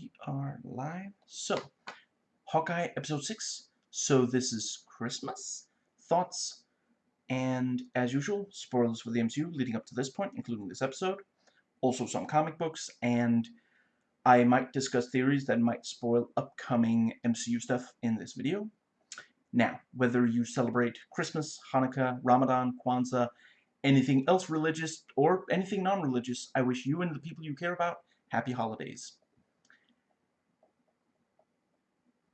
we are live. So, Hawkeye episode 6. So this is Christmas. Thoughts, and as usual, spoilers for the MCU leading up to this point, including this episode. Also some comic books, and I might discuss theories that might spoil upcoming MCU stuff in this video. Now, whether you celebrate Christmas, Hanukkah, Ramadan, Kwanzaa, anything else religious, or anything non-religious, I wish you and the people you care about happy holidays.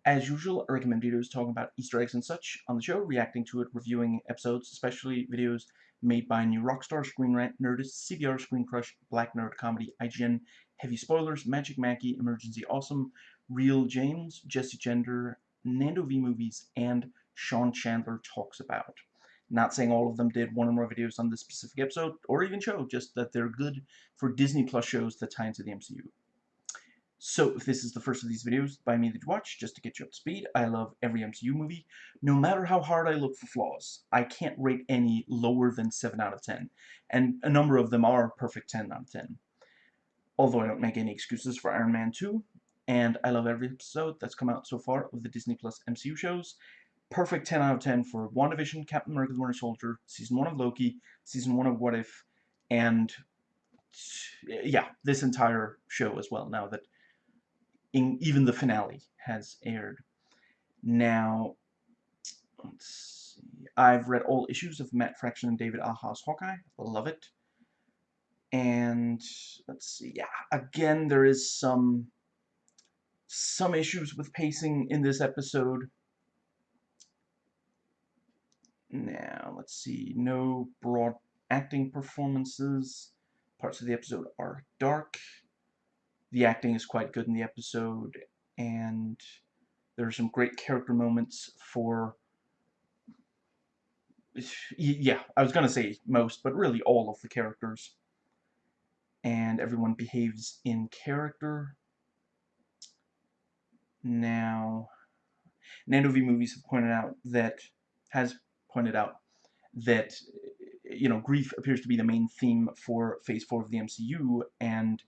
As usual, I recommend videos talking about Easter eggs and such on the show, reacting to it, reviewing episodes, especially videos made by New Rockstar, Screen Rant, Nerdist, CBR, Screen Crush, Black Nerd Comedy, IGN, Heavy Spoilers, Magic Mackie, Emergency Awesome, Real James, Jesse Gender, Nando V Movies, and Sean Chandler Talks About. Not saying all of them did one or more videos on this specific episode, or even show, just that they're good for Disney Plus shows that tie into the MCU. So, if this is the first of these videos by me that you watch, just to get you up to speed, I love every MCU movie, no matter how hard I look for flaws. I can't rate any lower than 7 out of 10, and a number of them are perfect 10 out of 10. Although I don't make any excuses for Iron Man 2, and I love every episode that's come out so far of the Disney Plus MCU shows. Perfect 10 out of 10 for WandaVision, Captain America the Winter Soldier, Season 1 of Loki, Season 1 of What If, and yeah, this entire show as well, now that in, even the finale has aired. Now, let's see. I've read all issues of Matt Fraction and David Aja's Hawkeye. Love it. And let's see. Yeah, again, there is some some issues with pacing in this episode. Now, let's see. No broad acting performances. Parts of the episode are dark the acting is quite good in the episode, and there are some great character moments for yeah, I was gonna say most, but really all of the characters. And everyone behaves in character. Now, Nando V Movies have pointed out that, has pointed out that, you know, grief appears to be the main theme for Phase 4 of the MCU, and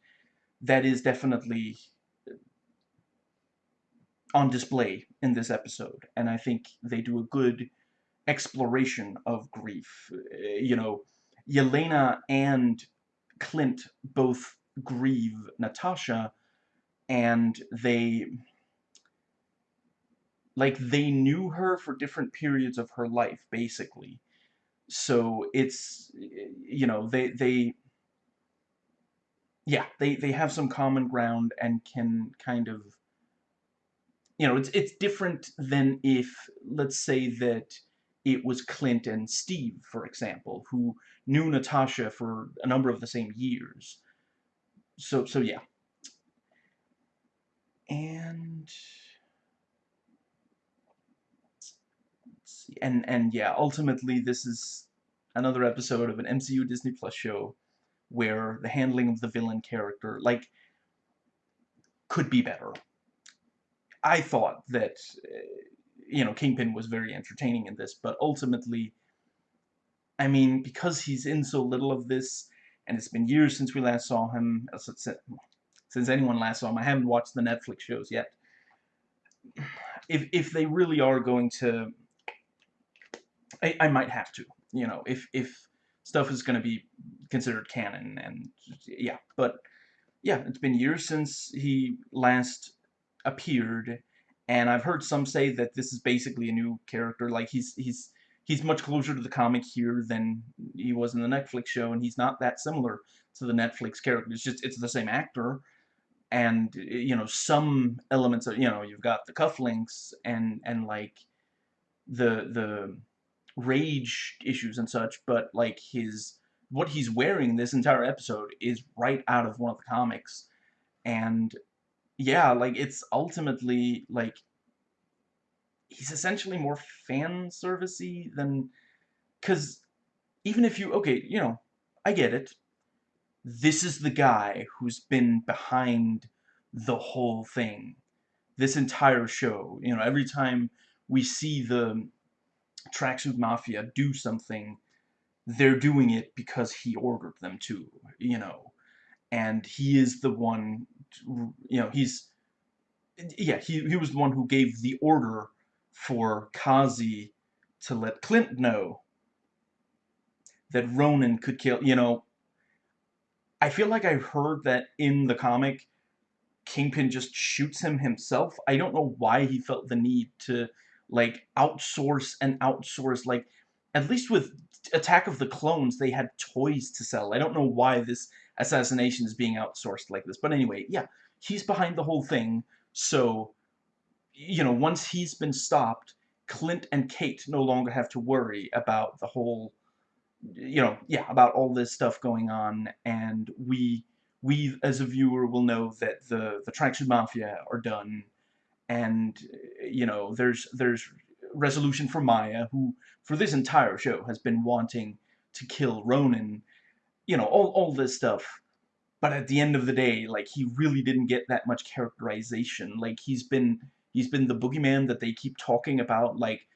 that is definitely on display in this episode, and I think they do a good exploration of grief. Eh, you know, Yelena and Clint both grieve Natasha, and they like they knew her for different periods of her life, basically. So it's eh, you know they they yeah, they, they have some common ground and can kind of, you know, it's, it's different than if, let's say that it was Clint and Steve, for example, who knew Natasha for a number of the same years. So, so yeah. And, and, and yeah, ultimately this is another episode of an MCU Disney Plus show where the handling of the villain character, like, could be better. I thought that, uh, you know, Kingpin was very entertaining in this, but ultimately, I mean, because he's in so little of this, and it's been years since we last saw him, uh, since anyone last saw him, I haven't watched the Netflix shows yet. If, if they really are going to, I, I might have to, you know, if, if stuff is going to be considered canon, and yeah, but yeah, it's been years since he last appeared, and I've heard some say that this is basically a new character, like he's, he's, he's much closer to the comic here than he was in the Netflix show, and he's not that similar to the Netflix character, it's just, it's the same actor, and, you know, some elements of, you know, you've got the cufflinks, and, and, like, the, the, rage issues and such, but like his what he's wearing this entire episode is right out of one of the comics. And yeah, like it's ultimately like he's essentially more fan servicey than cuz even if you okay, you know, I get it. This is the guy who's been behind the whole thing. This entire show, you know, every time we see the Tracksuit Mafia do something, they're doing it because he ordered them to, you know. And he is the one, you know, he's yeah, he, he was the one who gave the order for Kazi to let Clint know that Ronin could kill, you know, I feel like I heard that in the comic, Kingpin just shoots him himself. I don't know why he felt the need to, like, outsource and outsource, like, at least with Attack of the Clones, they had toys to sell. I don't know why this assassination is being outsourced like this. But anyway, yeah, he's behind the whole thing. So, you know, once he's been stopped, Clint and Kate no longer have to worry about the whole, you know, yeah, about all this stuff going on. And we, we as a viewer will know that the, the Tracksuit Mafia are done. And, you know, there's, there's resolution for Maya, who for this entire show has been wanting to kill Ronin, you know, all, all this stuff. But at the end of the day, like, he really didn't get that much characterization. Like, he's been, he's been the boogeyman that they keep talking about, like,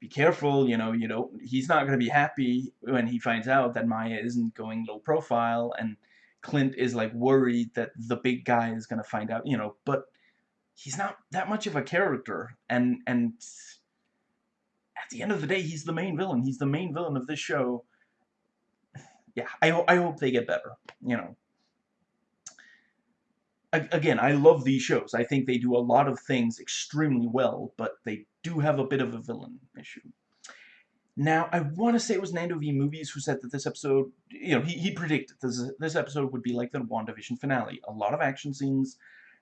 be careful, you know, you know, he's not going to be happy when he finds out that Maya isn't going low profile, and Clint is, like, worried that the big guy is going to find out, you know, but he's not that much of a character, and, and at the end of the day, he's the main villain. He's the main villain of this show. Yeah, I, I hope they get better, you know. Again, I love these shows. I think they do a lot of things extremely well, but they do have a bit of a villain issue. Now, I want to say it was Nando V Movies who said that this episode, you know, he, he predicted this, this episode would be like the WandaVision finale. A lot of action scenes,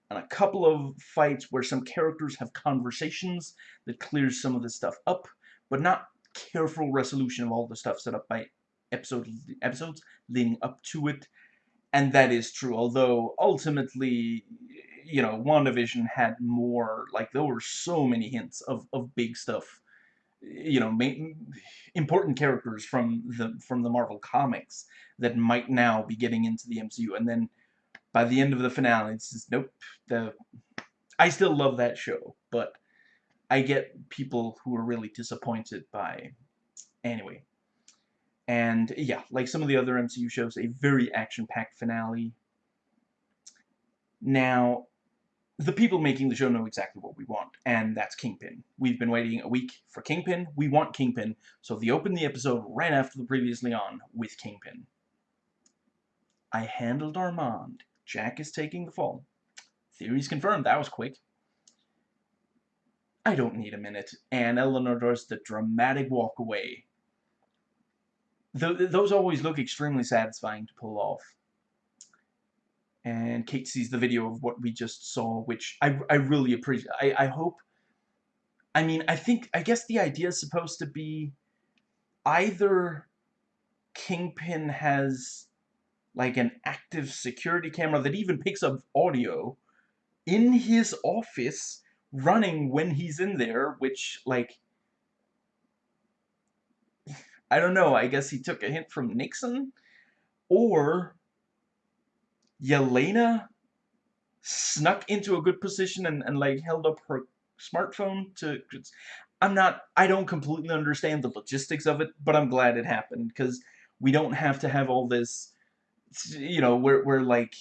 and a couple of fights where some characters have conversations that clears some of this stuff up but not careful resolution of all the stuff set up by episode, episodes leading up to it. And that is true, although ultimately, you know, WandaVision had more, like, there were so many hints of, of big stuff, you know, important characters from the, from the Marvel comics that might now be getting into the MCU. And then by the end of the finale, it's just, nope, the, I still love that show, but I get people who are really disappointed by... Anyway. And, yeah, like some of the other MCU shows, a very action-packed finale. Now, the people making the show know exactly what we want, and that's Kingpin. We've been waiting a week for Kingpin. We want Kingpin, so they open the episode right after the previously on with Kingpin. I handled Armand. Jack is taking the fall. Theories confirmed. That was quick. I don't need a minute. And Eleanor does the dramatic walk away. those always look extremely satisfying to pull off. And Kate sees the video of what we just saw, which I, I really appreciate. I, I hope... I mean, I think... I guess the idea is supposed to be either Kingpin has like an active security camera that even picks up audio in his office running when he's in there, which, like, I don't know, I guess he took a hint from Nixon, or Yelena snuck into a good position and, and like, held up her smartphone to... I'm not, I don't completely understand the logistics of it, but I'm glad it happened, because we don't have to have all this, you know, we're, we're like,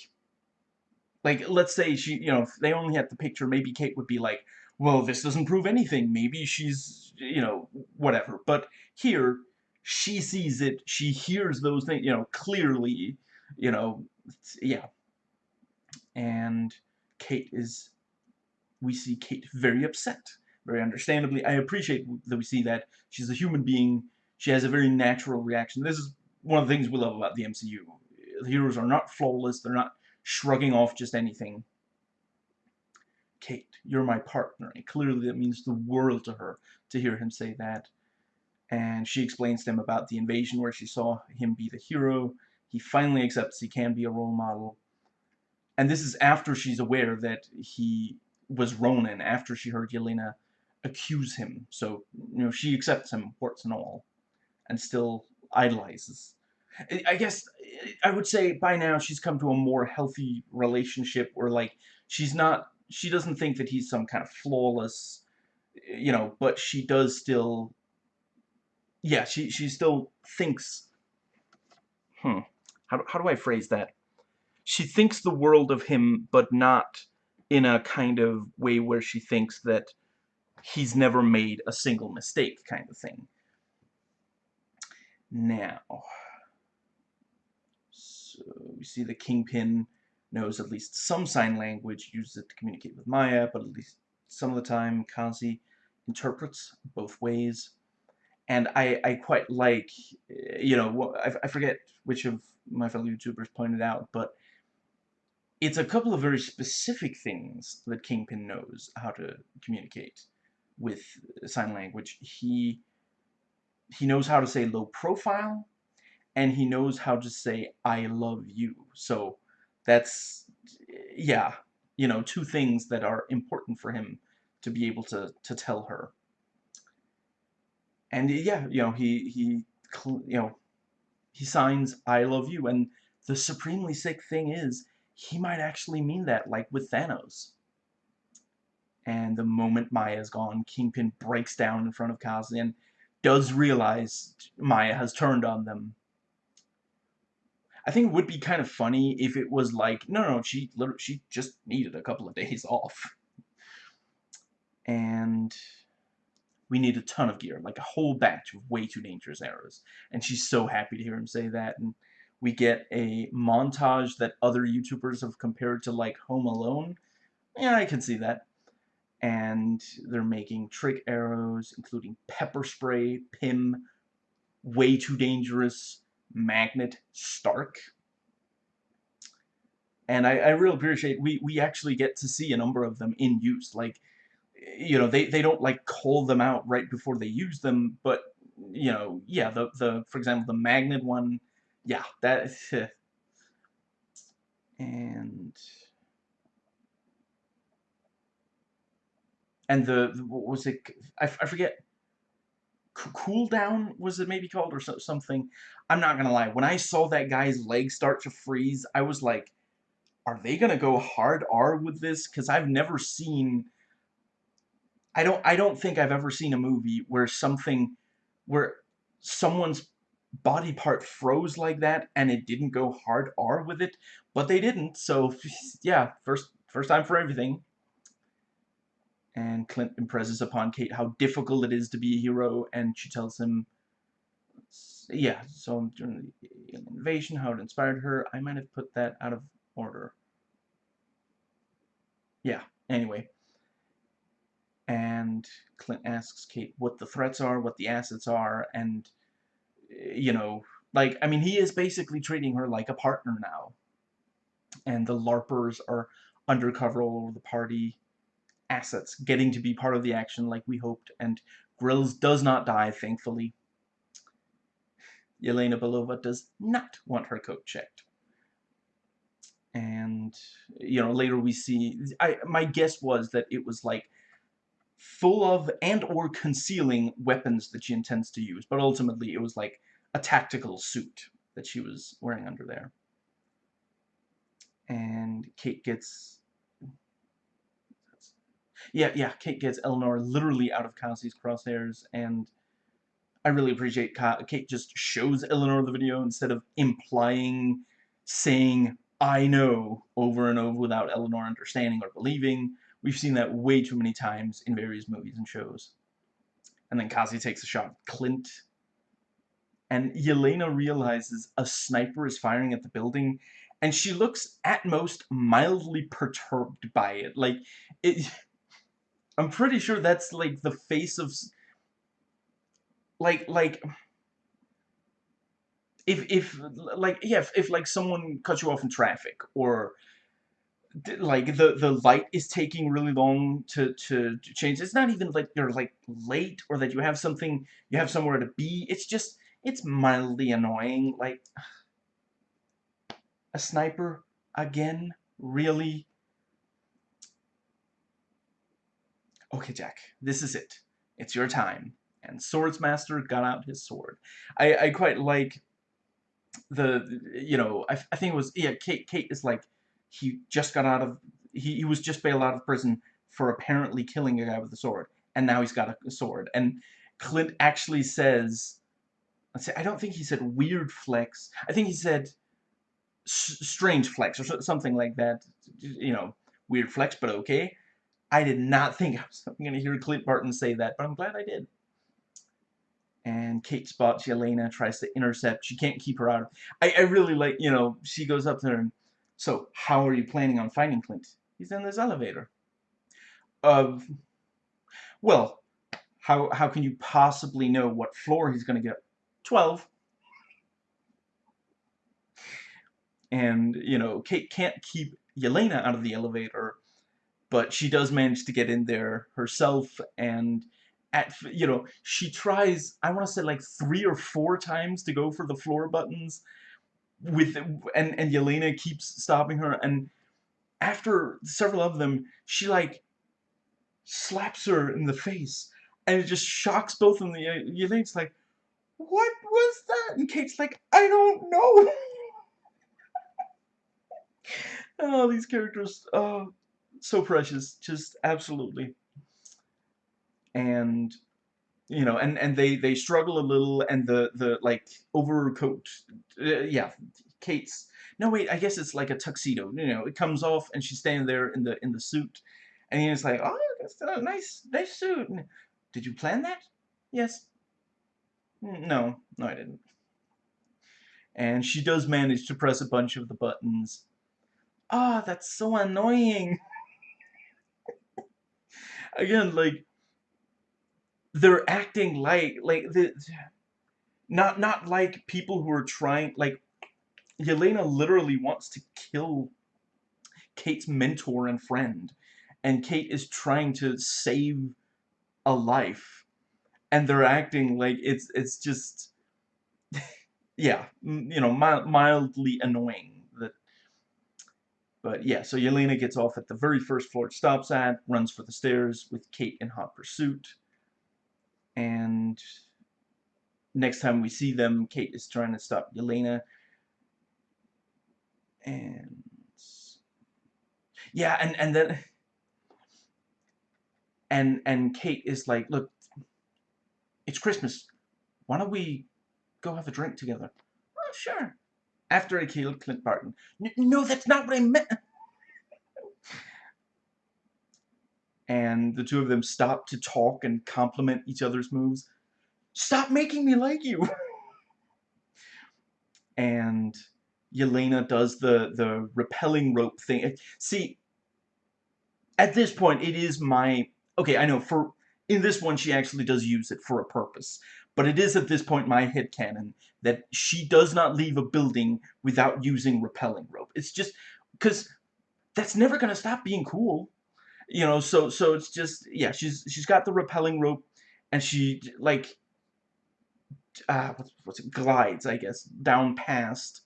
like, let's say she, you know, if they only had the picture, maybe Kate would be like, well, this doesn't prove anything. Maybe she's, you know, whatever. But here, she sees it, she hears those things, you know, clearly, you know, yeah. And Kate is, we see Kate very upset, very understandably. I appreciate that we see that. She's a human being. She has a very natural reaction. This is one of the things we love about the MCU. The heroes are not flawless. They're not shrugging off just anything. Kate, you're my partner. And clearly that means the world to her to hear him say that. And she explains to him about the invasion where she saw him be the hero. He finally accepts he can be a role model. And this is after she's aware that he was Ronin, after she heard Yelena accuse him. So, you know, she accepts him, warts and all, and still idolizes I guess I would say by now she's come to a more healthy relationship where like she's not she doesn't think that he's some kind of flawless you know but she does still yeah she she still thinks hmm how, how do I phrase that she thinks the world of him but not in a kind of way where she thinks that he's never made a single mistake kind of thing. Now, Uh, we see the Kingpin knows at least some sign language, uses it to communicate with Maya, but at least some of the time Kazi interprets both ways. And I, I quite like, uh, you know, I, I forget which of my fellow YouTubers pointed out, but it's a couple of very specific things that Kingpin knows how to communicate with sign language. He he knows how to say low profile, and he knows how to say I love you. So that's yeah, you know, two things that are important for him to be able to to tell her. And yeah, you know, he he you know, he signs I love you and the supremely sick thing is he might actually mean that like with Thanos. And the moment Maya's gone, Kingpin breaks down in front of Kazi and does realize Maya has turned on them I think it would be kind of funny if it was like, no, no, she literally, she just needed a couple of days off. And we need a ton of gear, like a whole batch of way too dangerous arrows. And she's so happy to hear him say that. And we get a montage that other YouTubers have compared to like Home Alone. Yeah, I can see that. And they're making trick arrows, including pepper spray, Pym, way too dangerous, magnet Stark. And I, I really appreciate we we actually get to see a number of them in use. Like, you know, they they don't like call them out right before they use them, but you know, yeah, the the for example the magnet one, yeah, that. and and the, what was it? I, I forget cooldown was it maybe called or so, something i'm not gonna lie when i saw that guy's leg start to freeze i was like are they gonna go hard r with this? Because i've never seen i don't i don't think i've ever seen a movie where something where someone's body part froze like that and it didn't go hard r with it but they didn't so yeah first first time for everything. And Clint impresses upon Kate how difficult it is to be a hero, and she tells him, yeah, so during the invasion, how it inspired her. I might have put that out of order. Yeah, anyway. And Clint asks Kate what the threats are, what the assets are, and, eh, you know, like, I mean, he is basically treating her like a partner now. And the LARPers are undercover all over the party assets getting to be part of the action like we hoped, and Grills does not die, thankfully. Yelena Belova does not want her coat checked. And, you know, later we see... I My guess was that it was, like, full of and or concealing weapons that she intends to use, but ultimately it was, like, a tactical suit that she was wearing under there. And Kate gets yeah, yeah, Kate gets Eleanor literally out of Kazi's crosshairs, and I really appreciate Kate just shows Eleanor the video instead of implying, saying, I know, over and over without Eleanor understanding or believing. We've seen that way too many times in various movies and shows. And then Kazi takes a shot at Clint. And Yelena realizes a sniper is firing at the building, and she looks at most mildly perturbed by it. Like, it I'm pretty sure that's like the face of like like if if like yeah if, if like someone cuts you off in traffic or like the the light is taking really long to to change it's not even like you're like late or that you have something you have somewhere to be it's just it's mildly annoying like a sniper again really okay, Jack, this is it. It's your time. And Swordsmaster got out his sword. I, I quite like the, you know, I, I think it was, yeah, Kate, Kate is like, he just got out of, he, he was just bailed out of prison for apparently killing a guy with a sword. And now he's got a, a sword. And Clint actually says, let's I don't think he said weird flex. I think he said strange flex or something like that, you know, Weird flex, but okay. I did not think I was going to hear Clint Barton say that, but I'm glad I did. And Kate spots Yelena, tries to intercept. She can't keep her out. I, I really like, you know, she goes up there and, so, how are you planning on finding Clint? He's in this elevator. Uh, well, how, how can you possibly know what floor he's going to get? 12. And, you know, Kate can't keep Yelena out of the elevator, but she does manage to get in there herself, and at, you know, she tries, I want to say like three or four times to go for the floor buttons, with, and, and Yelena keeps stopping her, and after several of them, she like slaps her in the face, and it just shocks both of them. Yelena's like, what was that? And Kate's like, I don't know. oh, these characters, oh, so precious, just absolutely. And you know, and and they they struggle a little, and the the like overcoat, uh, yeah, Kate's. No, wait, I guess it's like a tuxedo. You know, it comes off, and she's standing there in the in the suit, and he's like, "Oh, that's a nice nice suit." Did you plan that? Yes. No, no, I didn't. And she does manage to press a bunch of the buttons. Ah, oh, that's so annoying. Again, like they're acting like like the not not like people who are trying like Yelena literally wants to kill Kate's mentor and friend and Kate is trying to save a life and they're acting like it's it's just yeah you know mildly annoying that but yeah so Yelena gets off at the very first floor it stops at runs for the stairs with Kate in hot pursuit and next time we see them Kate is trying to stop Yelena and yeah and and then and and Kate is like look it's Christmas. Why don't we go have a drink together? Oh, sure. After I killed Clint Barton. No, that's not what I meant. And the two of them stop to talk and compliment each other's moves. Stop making me like you! and Yelena does the, the rappelling rope thing. See, at this point, it is my... Okay, I know, for in this one, she actually does use it for a purpose. But it is at this point my head canon that she does not leave a building without using rappelling rope. It's just because that's never going to stop being cool. You know, so so it's just yeah, she's she's got the rappelling rope and she like uh what's, what's it glides, I guess, down past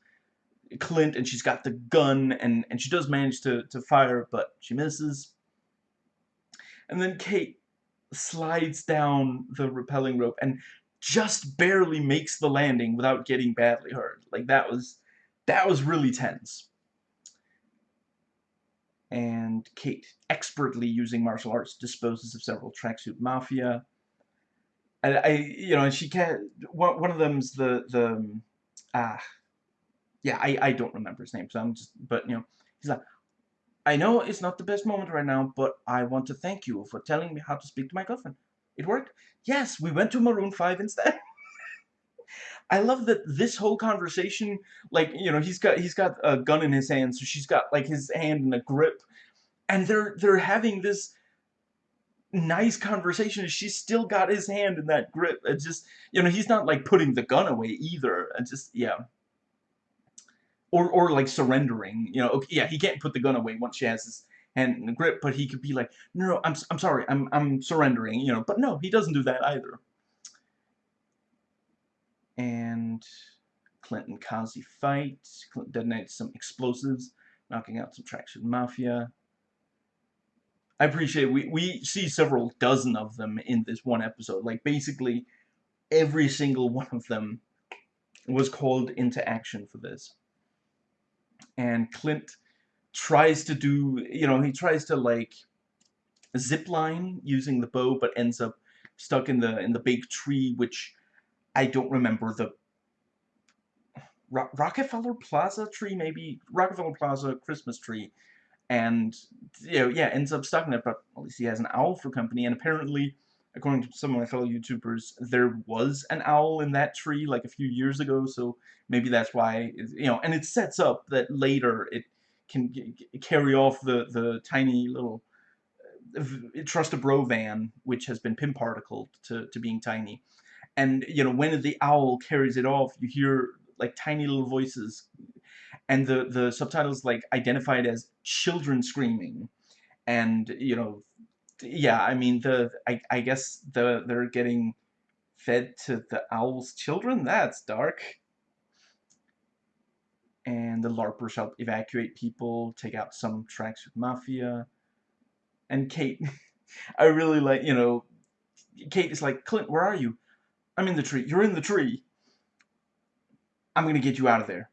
Clint and she's got the gun and and she does manage to to fire but she misses. And then Kate slides down the rappelling rope and just barely makes the landing without getting badly hurt. Like that was that was really tense. And Kate, expertly using martial arts, disposes of several tracksuit mafia. And I, you know, and she can one, one of them's the the ah, yeah, I I don't remember his name, so I'm just, but you know, he's like, I know it's not the best moment right now, but I want to thank you for telling me how to speak to my girlfriend. It worked. Yes, we went to Maroon 5 instead. I love that this whole conversation, like, you know, he's got he's got a gun in his hand, so she's got like his hand in a grip, and they're they're having this nice conversation. She's still got his hand in that grip. It just, you know, he's not like putting the gun away either. And just, yeah or or like surrendering. You know, okay, yeah, he can't put the gun away once she has his hand in the grip, but he could be like, no, no, I'm I'm sorry, I'm I'm surrendering. You know, but no, he doesn't do that either. And Clint and Kazi fight. Detonates some explosives, knocking out some tracksuit mafia. I appreciate we we see several dozen of them in this one episode. Like basically every single one of them was called into action for this and Clint tries to do, you know, he tries to like zip line using the bow, but ends up stuck in the in the big tree, which I don't remember the Ro Rockefeller Plaza tree, maybe Rockefeller Plaza Christmas tree. and you know, yeah, ends up stuck in it. But at least he has an owl for company, and apparently, according to some of my fellow YouTubers, there was an owl in that tree like a few years ago. So maybe that's why you know, and it sets up that later it can carry off the the tiny little uh, trust a bro van, which has been Pym particled to to being tiny. And you know, when the owl carries it off, you hear like tiny little voices and the the subtitles like identified as children screaming. And you know yeah i mean the i, I guess the they're getting fed to the owl's children? That's dark. And the larpers help evacuate people take out some tracksuit mafia. And kate i really like you know kate is like clint where are you i'm in the tree you're in the tree i'm gonna get you out of there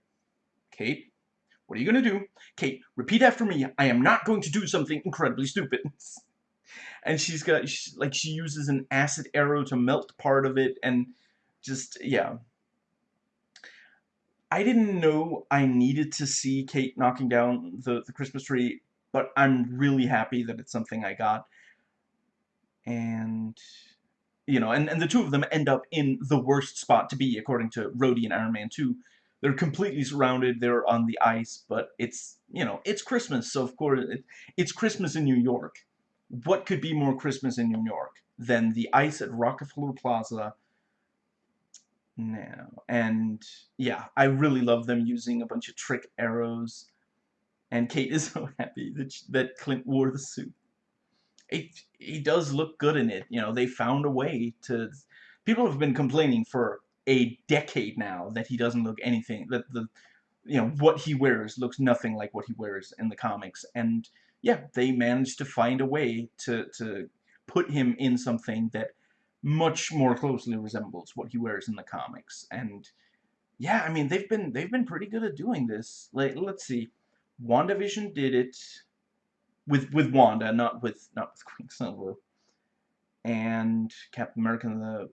Kate, what are you going to do? Kate, repeat after me. I am not going to do something incredibly stupid. and she's got, she, like, she uses an acid arrow to melt part of it, and just, yeah. I didn't know I needed to see Kate knocking down the, the Christmas tree, but I'm really happy that it's something I got. And, you know, and, and the two of them end up in the worst spot to be, according to Rhodey and Iron Man 2, they're completely surrounded. They're on the ice, but it's, you know, it's Christmas, so of course, it, it's Christmas in New York. What could be more Christmas in New York than the ice at Rockefeller Plaza? Now, and yeah, I really love them using a bunch of trick arrows. And Kate is so happy that, that Clint wore the suit. It, he does look good in it. You know, they found a way to... People have been complaining for a decade now that he doesn't look anything that the you know what he wears looks nothing like what he wears in the comics. And yeah they managed to find a way to to put him in something that much more closely resembles what he wears in the comics. And yeah I mean they've been they've been pretty good at doing this. Like let's see. WandaVision did it with with Wanda not with not with Quicksilver and Captain America the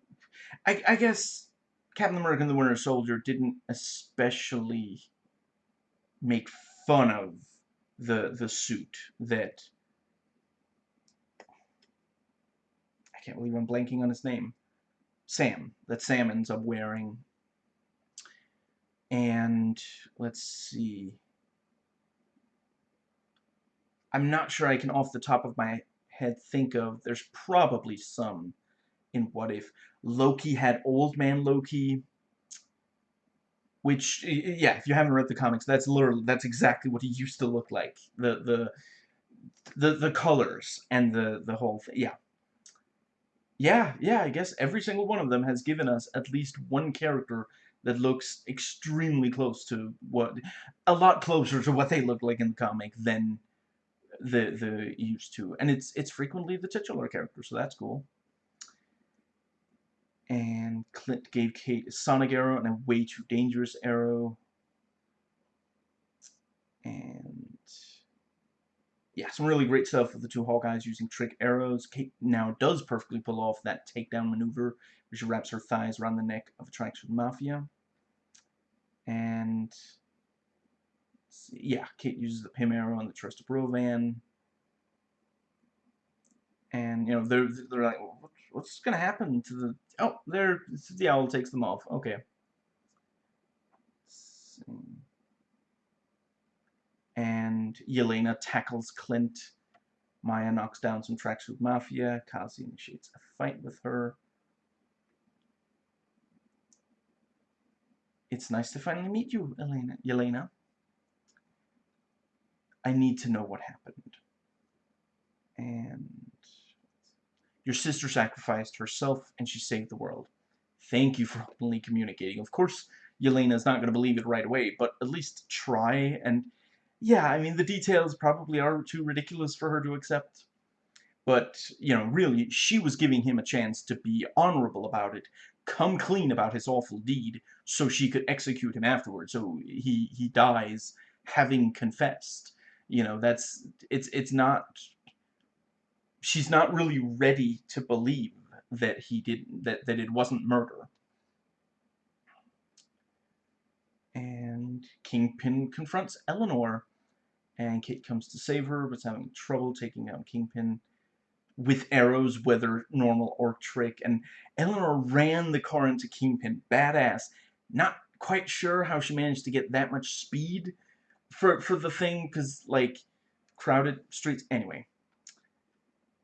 I, I guess Captain America and the Winter Soldier didn't especially make fun of the the suit that I can't believe I'm blanking on his name. Sam, that Sam ends up wearing. And let's see. I'm not sure I can off the top of my head think of. There's probably some in What If. Loki had Old Man Loki, which, yeah, if you haven't read the comics, that's literally, that's exactly what he used to look like. The, the, the, the colors and the, the whole thing, yeah. Yeah, yeah, I guess every single one of them has given us at least one character that looks extremely close to what, a lot closer to what they look like in the comic than the the used to, and it's it's frequently the titular character, so that's cool and Clint gave Kate a sonic arrow and a way too dangerous arrow. And yeah, some really great stuff with the two Hawkeyes using trick arrows. Kate now does perfectly pull off that takedown maneuver where she wraps her thighs around the neck of a Tracksuit Mafia. And yeah, Kate uses the Pym arrow on the Trust Brovan. And you know they're they're like, what's gonna happen to the Oh, there, the owl takes them off. Okay. And Yelena tackles Clint. Maya knocks down some tracksuit mafia. Kazi initiates a fight with her. It's nice to finally meet you, Elena. Yelena. I need to know what happened. And your sister sacrificed herself and she saved the world. Thank you for openly communicating. Of course, Yelena is not going to believe it right away, but at least try. And yeah, I mean, the details probably are too ridiculous for her to accept. But, you know, really, she was giving him a chance to be honorable about it, come clean about his awful deed, so she could execute him afterwards. So he, he dies having confessed. You know, that's, it's, it's not she's not really ready to believe that he didn't that that it wasn't murder. And Kingpin confronts Eleanor, and Kate comes to save her, but's having trouble taking down Kingpin with arrows, whether normal or trick, and Eleanor ran the car into Kingpin, badass. Not quite sure how she managed to get that much speed for, for the thing, because, like, crowded streets, anyway.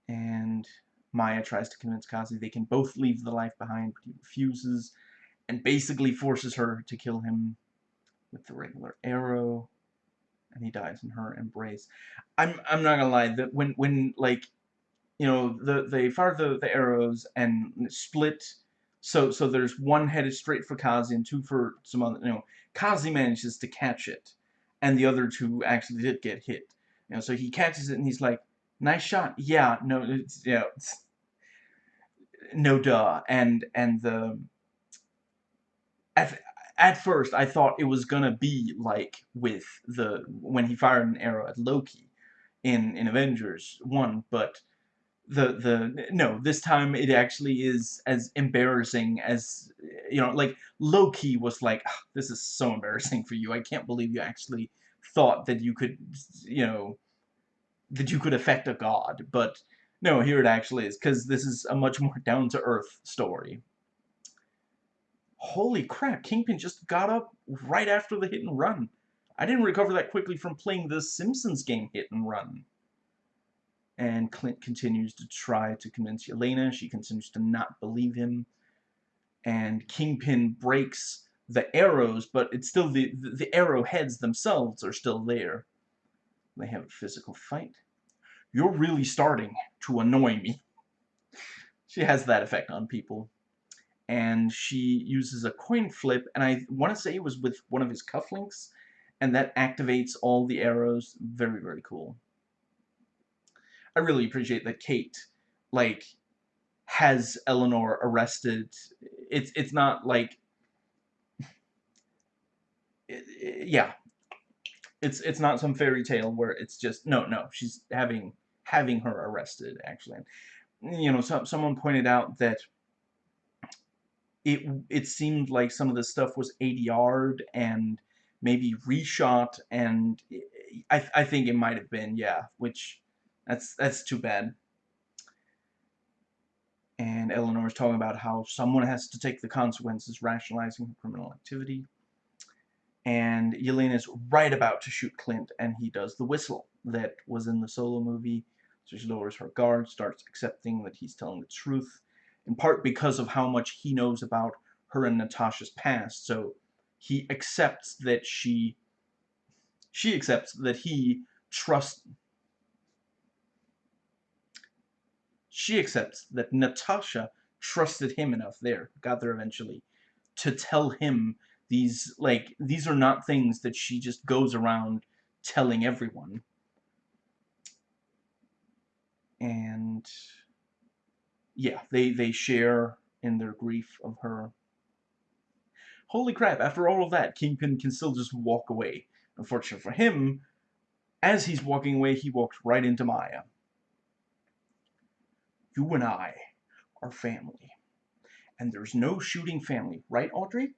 And Maya tries to convince Kazi they can both leave the life behind, but he refuses, and basically forces her to kill him with the regular arrow and he dies in her embrace. I'm I'm not gonna lie that when when like you know the they fire the, the arrows and split so so there's one headed straight for Kazi and two for some other you know Kazi manages to catch it and the other two actually did get hit. You know so he catches it and he's like nice shot. Yeah no it's it's, no duh. And and the at, at first I thought it was gonna be like with the when he fired an arrow at Loki in in Avengers 1 but the the no this time it actually is as embarrassing as you know like Loki was like oh, this is so embarrassing for you I can't believe you actually thought that you could you know that you could affect a god but no here it actually is because this is a much more down-to-earth story holy crap, Kingpin just got up right after the hit and run. I didn't recover that quickly from playing the Simpsons game hit and run. And Clint continues to try to convince Yelena. She continues to not believe him. And Kingpin breaks the arrows, but it's still the, the, the arrowheads themselves are still there. They have a physical fight. You're really starting to annoy me. She has that effect on people and she uses a coin flip, and I want to say it was with one of his cufflinks, and that activates all the arrows. Very, very cool. I really appreciate that Kate, like, has Eleanor arrested. It's it's not like, it, it, yeah, it's it's not some fairy tale where it's just no no she's having having her arrested actually. You know, some someone pointed out that it it seemed like some of the stuff was ADR'd and maybe reshot and I, I think it might have been yeah which that's that's too bad. And Eleanor is talking about how someone has to take the consequences rationalizing criminal activity. And Yelena is right about to shoot Clint and he does the whistle that was in the solo movie. So she lowers her guard starts accepting that he's telling the truth in part because of how much he knows about her and Natasha's past. So he accepts that she she accepts that he trusts she accepts that Natasha trusted him enough there got there eventually to tell him these like these are not things that she just goes around telling everyone and yeah, they, they share in their grief of her. Holy crap, after all of that, Kingpin can still just walk away. Unfortunately for him, as he's walking away, he walks right into Maya. You and I are family. And there's no shooting family, right, Audrey?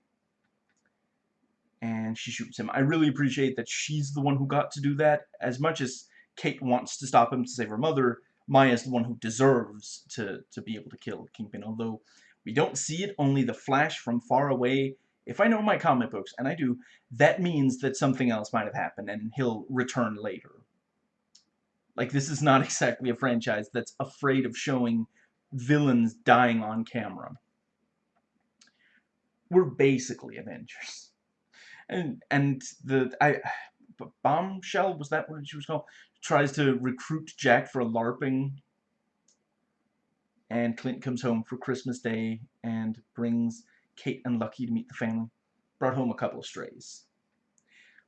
And she shoots him. I really appreciate that she's the one who got to do that. As much as Kate wants to stop him to save her mother, Maya is the one who deserves to, to be able to kill Kingpin, although we don't see it, only the flash from far away. If I know my comic books, and I do, that means that something else might have happened and he'll return later. Like, this is not exactly a franchise that's afraid of showing villains dying on camera. We're basically Avengers. And, and the, I, Bombshell, was that what she was called? tries to recruit Jack for a LARPing. And Clint comes home for Christmas Day and brings Kate and Lucky to meet the family. Brought home a couple of strays.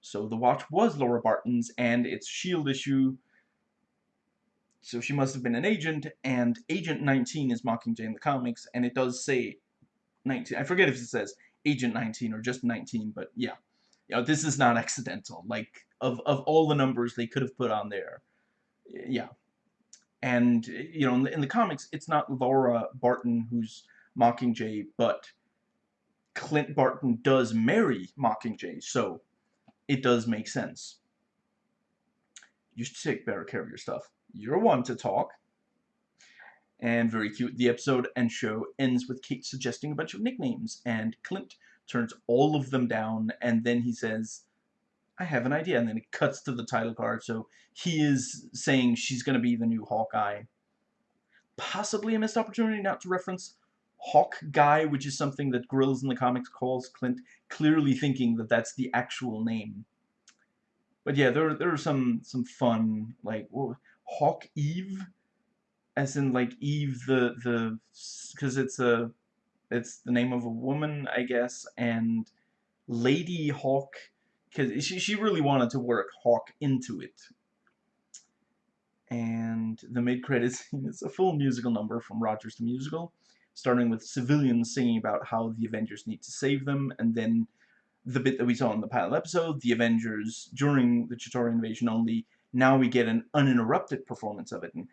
So the watch was Laura Barton's and it's S.H.I.E.L.D. issue. So she must have been an agent, and Agent 19 is Mockingjay in the comics, and it does say 19. I forget if it says Agent 19 or just 19, but yeah. You know, this is not accidental. Like, of, of all the numbers they could have put on there. Yeah. And, you know, in the, in the comics, it's not Laura Barton who's Mockingjay, but Clint Barton does marry Mockingjay, so it does make sense. You should take better care of your stuff. You're one to talk. And very cute. The episode and show ends with Kate suggesting a bunch of nicknames, and Clint turns all of them down, and then he says, I have an idea, and then it cuts to the title card, so he is saying she's going to be the new Hawkeye. Possibly a missed opportunity not to reference Hawk Guy, which is something that Grills in the comics calls Clint, clearly thinking that that's the actual name. But yeah, there there are some some fun like Hawk Eve, as in like Eve the the because it's a it's the name of a woman I guess, and Lady Hawk because she, she really wanted to work Hawk into it. And the mid-credits is a full musical number from Rogers the Musical, starting with civilians singing about how the Avengers need to save them, and then the bit that we saw in the pilot episode, the Avengers during the Chitauri invasion only, now we get an uninterrupted performance of it. And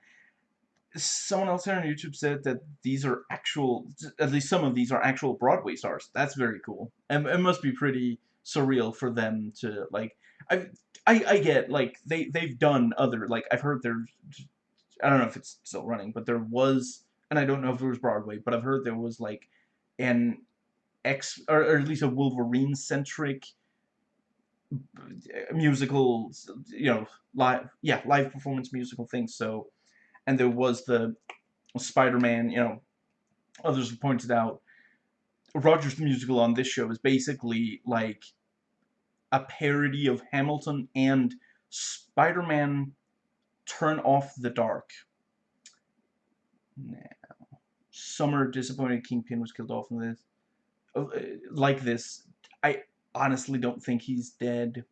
someone else here on YouTube said that these are actual, at least some of these are actual Broadway stars. That's very cool. And it must be pretty surreal for them to like I I I get like they they've done other like I've heard there's I don't know if it's still running but there was and I don't know if it was Broadway but I've heard there was like an X or, or at least a Wolverine centric musical you know live yeah live performance musical thing so and there was the Spider-Man you know others have pointed out Rogers Musical on this show is basically like a parody of Hamilton and Spider-Man Turn Off the Dark. Now, Summer disappointed Kingpin was killed off in this. Uh, like this, I honestly don't think he's dead.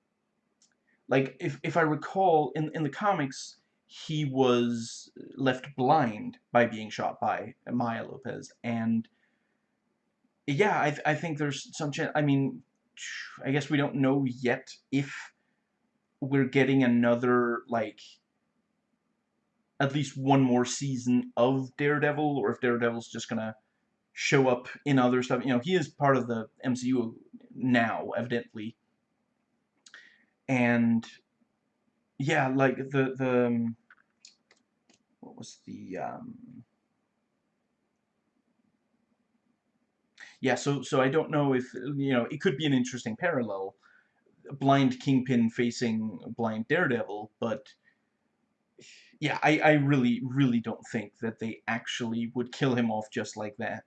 Like, if, if I recall, in, in the comics, he was left blind by being shot by Maya Lopez, and yeah, I, I think there's some chance, I mean, I guess we don't know yet if we're getting another, like, at least one more season of Daredevil, or if Daredevil's just gonna show up in other stuff. You know, he is part of the MCU now, evidently. And, yeah, like, the, the, um, what was the, um, yeah, so so I don't know if you know it could be an interesting parallel, blind Kingpin facing blind Daredevil, but yeah, I I really really don't think that they actually would kill him off just like that.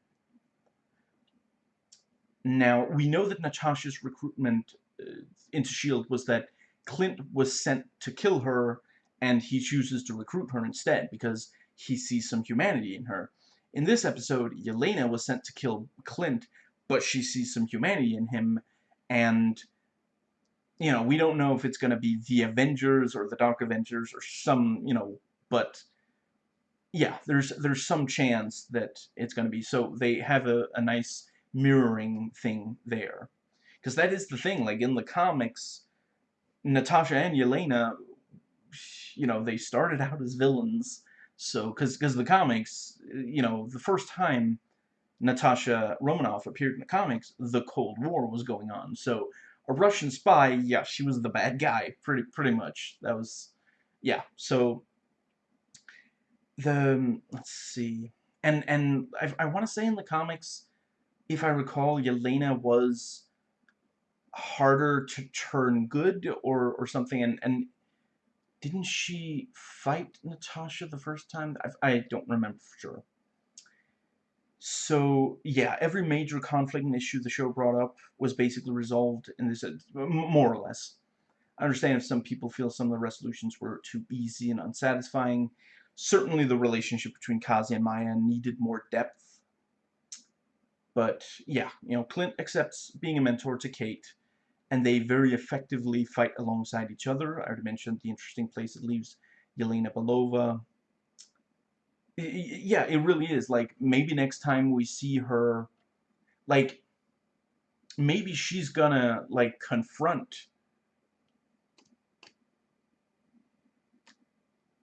Now we know that Natasha's recruitment uh, into Shield was that Clint was sent to kill her, and he chooses to recruit her instead because he sees some humanity in her. In this episode, Yelena was sent to kill Clint, but she sees some humanity in him, and, you know, we don't know if it's going to be the Avengers or the Dark Avengers or some, you know, but, yeah, there's there's some chance that it's going to be. So they have a, a nice mirroring thing there. Because that is the thing, like, in the comics, Natasha and Yelena, you know, they started out as villains, so, because the comics, you know, the first time Natasha Romanoff appeared in the comics, the Cold War was going on. So, a Russian spy, yeah, she was the bad guy, pretty pretty much. That was, yeah. So, the let's see, and and I I want to say in the comics, if I recall, Yelena was harder to turn good or or something, and and didn't she fight Natasha the first time? I, I don't remember for sure. So, yeah, every major conflict and issue the show brought up was basically resolved in this, uh, more or less. I understand if some people feel some of the resolutions were too easy and unsatisfying. Certainly the relationship between Kazi and Maya needed more depth. But, yeah, you know, Clint accepts being a mentor to Kate and they very effectively fight alongside each other. I already mentioned the interesting place it leaves Yelena Belova. Yeah, it really is. Like, maybe next time we see her, like, maybe she's gonna, like, confront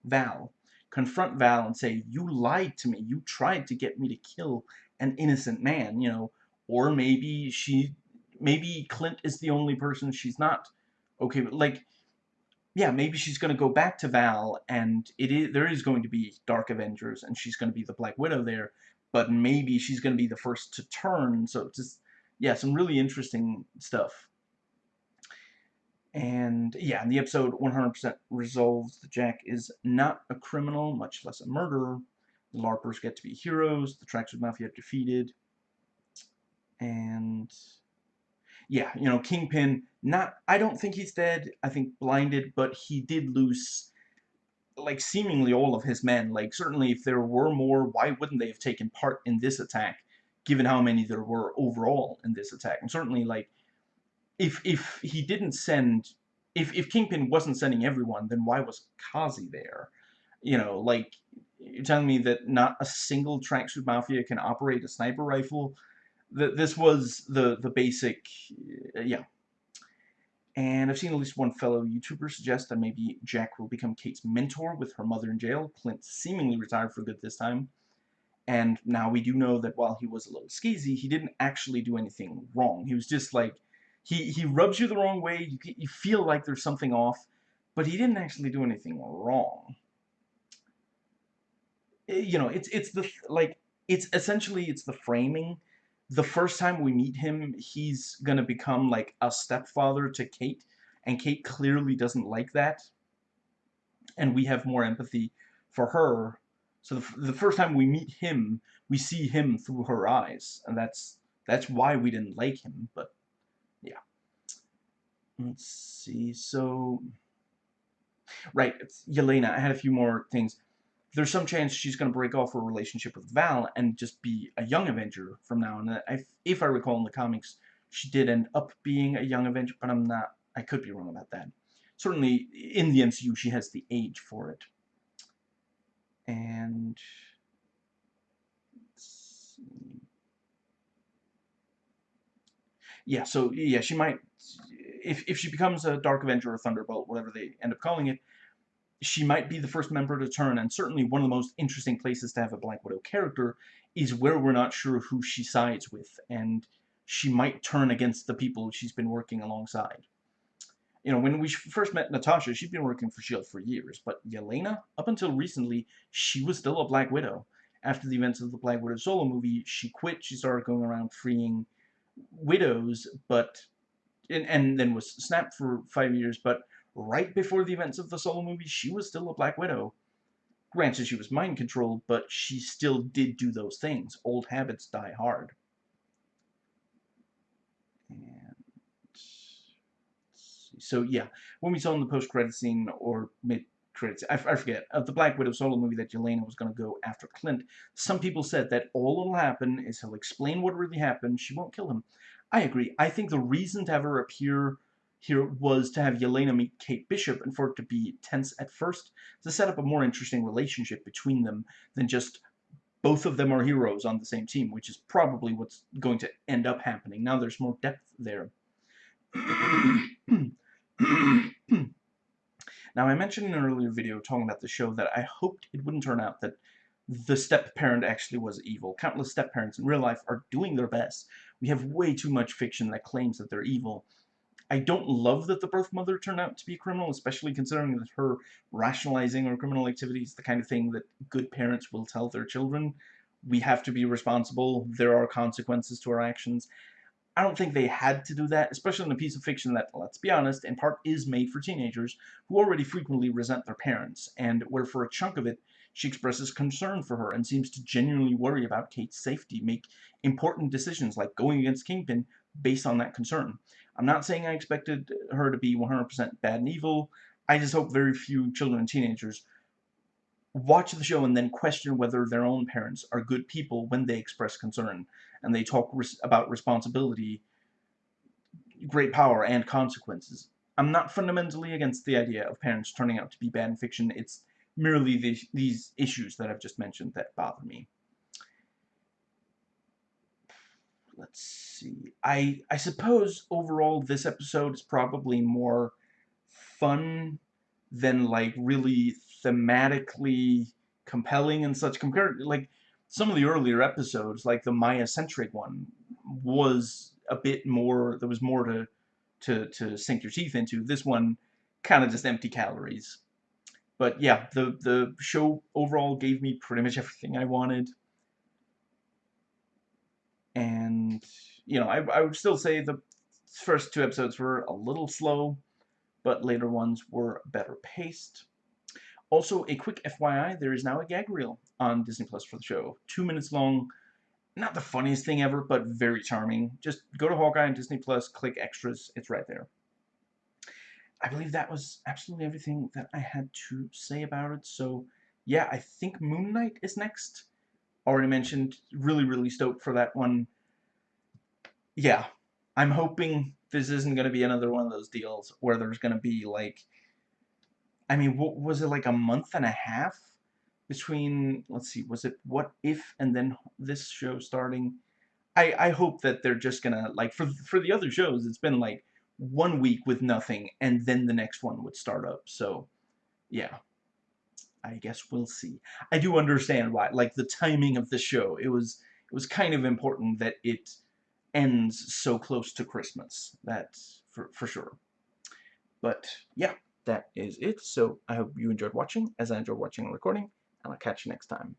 Val. Confront Val and say, you lied to me. You tried to get me to kill an innocent man, you know. Or maybe she maybe Clint is the only person she's not okay with. Like, yeah, maybe she's going to go back to Val, and it is there is going to be Dark Avengers, and she's going to be the Black Widow there, but maybe she's going to be the first to turn. So just yeah, some really interesting stuff. And yeah, in the episode 100% resolves that Jack is not a criminal, much less a murderer. The LARPers get to be heroes. The Tracksuit Mafia defeated. And yeah, you know, Kingpin, not, I don't think he's dead. I think blinded, but he did lose, like, seemingly all of his men. Like, certainly if there were more, why wouldn't they have taken part in this attack, given how many there were overall in this attack? And certainly, like, if if he didn't send, if, if Kingpin wasn't sending everyone, then why was Kazi there? You know, like, you're telling me that not a single tracksuit mafia can operate a sniper rifle? That this was the, the basic, uh, yeah. And I've seen at least one fellow YouTuber suggest that maybe Jack will become Kate's mentor with her mother in jail. Clint seemingly retired for good this time. And now we do know that while he was a little skeezy, he didn't actually do anything wrong. He was just like, he, he rubs you the wrong way, you, you feel like there's something off, but he didn't actually do anything wrong. Eh, you know, it's, it's the, like, it's essentially, it's the framing the first time we meet him, he's to become like a stepfather to Kate, and Kate clearly doesn't like that. And we have more empathy for her. So the, the first time we meet him, we see him through her eyes, and that's that's why we didn't like him, but yeah. Let's see, so... Right, Yelena, I had a few more things there's some chance she's going to break off her relationship with Val and just be a young Avenger from now on. I, if I recall in the comics, she did end up being a young Avenger, but I'm not, I could be wrong about that. Certainly, in the MCU, she has the age for it. And... Yeah, so, yeah, she might... If, if she becomes a Dark Avenger or Thunderbolt, whatever they end up calling it, she might be the first member to turn, and certainly one of the most interesting places to have a Black Widow character is where we're not sure who she sides with, and she might turn against the people she's been working alongside. You know, when we first met Natasha, she'd been working for S.H.I.E.L.D. for years, but Yelena, up until recently, she was still a Black Widow. After the events of the Black Widow solo movie, she quit, she started going around freeing widows, but, and, and then was snapped for five years, but right before the events of the solo movie, she was still a Black Widow. Granted, she was mind-controlled, but she still did do those things. Old habits die hard. And so, yeah, when we saw in the post-credit scene, or mid-credits, I, I forget, of the Black Widow solo movie that Yelena was going to go after Clint, some people said that all that'll happen is he'll explain what really happened, she won't kill him. I agree. I think the reason to have her appear here was to have Yelena meet Kate Bishop and for it to be tense at first, to set up a more interesting relationship between them than just both of them are heroes on the same team, which is probably what's going to end up happening. Now there's more depth there. now, I mentioned in an earlier video talking about the show that I hoped it wouldn't turn out that the step-parent actually was evil. Countless step-parents in real life are doing their best. We have way too much fiction that claims that they're evil, I don't love that the birth mother turned out to be a criminal, especially considering that her rationalizing her criminal activities is the kind of thing that good parents will tell their children. We have to be responsible. There are consequences to our actions. I don't think they had to do that, especially in a piece of fiction that, let's be honest, in part is made for teenagers who already frequently resent their parents, and where for a chunk of it, she expresses concern for her and seems to genuinely worry about Kate's safety, make important decisions like going against Kingpin based on that concern. I'm not saying I expected her to be 100% bad and evil. I just hope very few children and teenagers watch the show and then question whether their own parents are good people when they express concern and they talk res about responsibility, great power, and consequences. I'm not fundamentally against the idea of parents turning out to be bad in fiction. It's merely the, these issues that I've just mentioned that bother me. Let's see. I I suppose overall this episode is probably more fun than like really thematically compelling and such compared like some of the earlier episodes like the Maya centric one was a bit more there was more to to to sink your teeth into this one kind of just empty calories. But yeah, the, the show overall gave me pretty much everything I wanted. And, you know, I, I would still say the first two episodes were a little slow, but later ones were better paced. Also, a quick FYI, there is now a gag reel on Disney Plus for the show. Two minutes long. Not the funniest thing ever, but very charming. Just go to Hawkeye on Disney Plus, click extras, it's right there. I believe that was absolutely everything that I had to say about it. So, yeah, I think Moon Knight is next. Already mentioned, really, really stoked for that one. Yeah, I'm hoping this isn't going to be another one of those deals where there's going to be, like, I mean, what was it, like a month and a half between, let's see, was it What If and then this show starting? I, I hope that they're just going to, like, for, for the other shows, it's been, like, one week with nothing, and then the next one would start up. So, yeah. I guess we'll see. I do understand why, like the timing of the show. It was it was kind of important that it ends so close to Christmas. That's for for sure. But yeah, that is it. So I hope you enjoyed watching, as I enjoyed watching and recording, and I'll catch you next time.